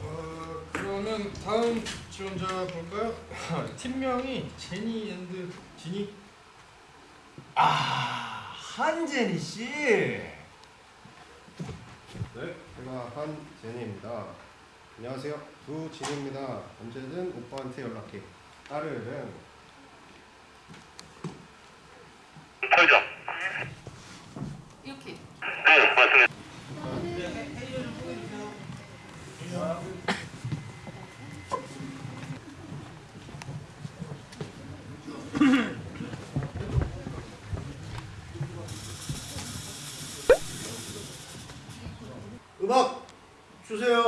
어, 그러면 다음 지원자 볼까요? 팀명이 제니 and 지니. 아 한제니 씨. 네, 제가 한제니입니다. 안녕하세요, 두진입니다. 언제든 오빠한테 연락해. 딸은 이렇게. 음악 주세요.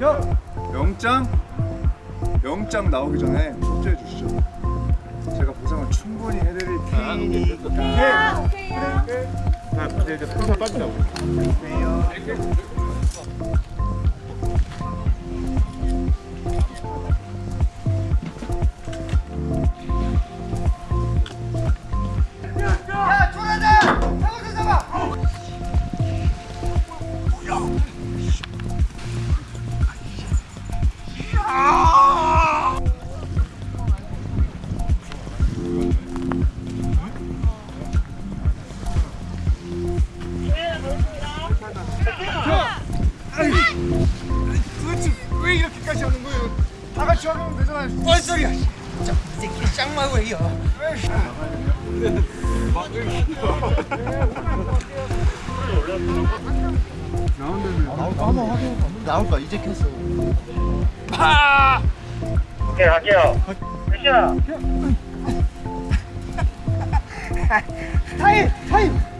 형! 영장? 영장 나오기 전에 협조해 주시죠. 제가 보상을 충분히 해드릴 테니까. 도대체 왜 이렇게까지 하는 거예요? 다 같이 하면 되잖아요. 뭔 소리야? 나올까 이제 켰어. 오케이 갈게요 액션 타임! 타임!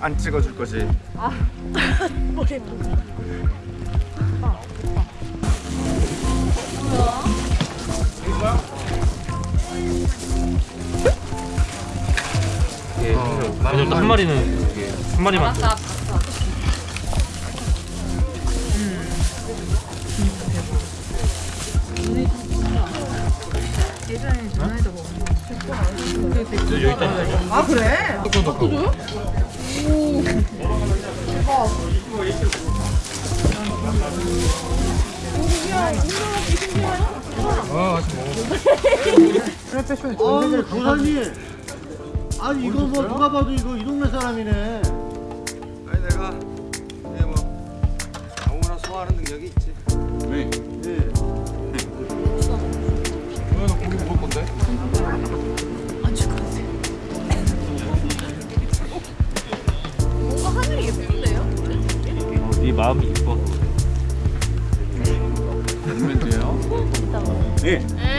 안 찍어줄 거지? 예, 왜냐면 한 마리는 이게 한 마리만 알았어, 알았어. 여기 있다. 아 그래? 아유 도사님. 아니 이거 뭐 누가 봐도 이거 이 동네 사람이네. 아니 내가 이게 뭐 아무거나 소화하는 능력이 있지. 네. 예. 예.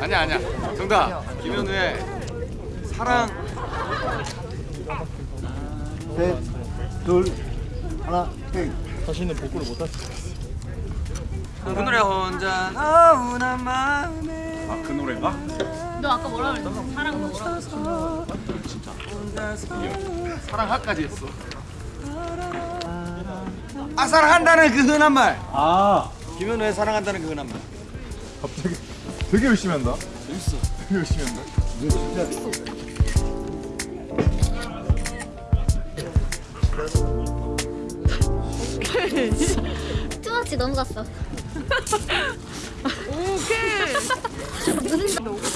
아니야 아니야. 정답. 김현우의 사랑. 셋, 둘, 하나, 땡. 그 노래 혼자 나훈한 마음에. 아그 노래인가? 너 아까 뭐라 그랬어? 사랑 뭐라 사랑하까지 했어. 아 사랑한다는 그 흔한 말. 아, 김현우의 사랑한다는 그 흔한 말. 갑자기 되게 열심히 한다. 재밌어. 되게 열심히 한다. 진짜 뚜아치 넘어갔어. 오케이.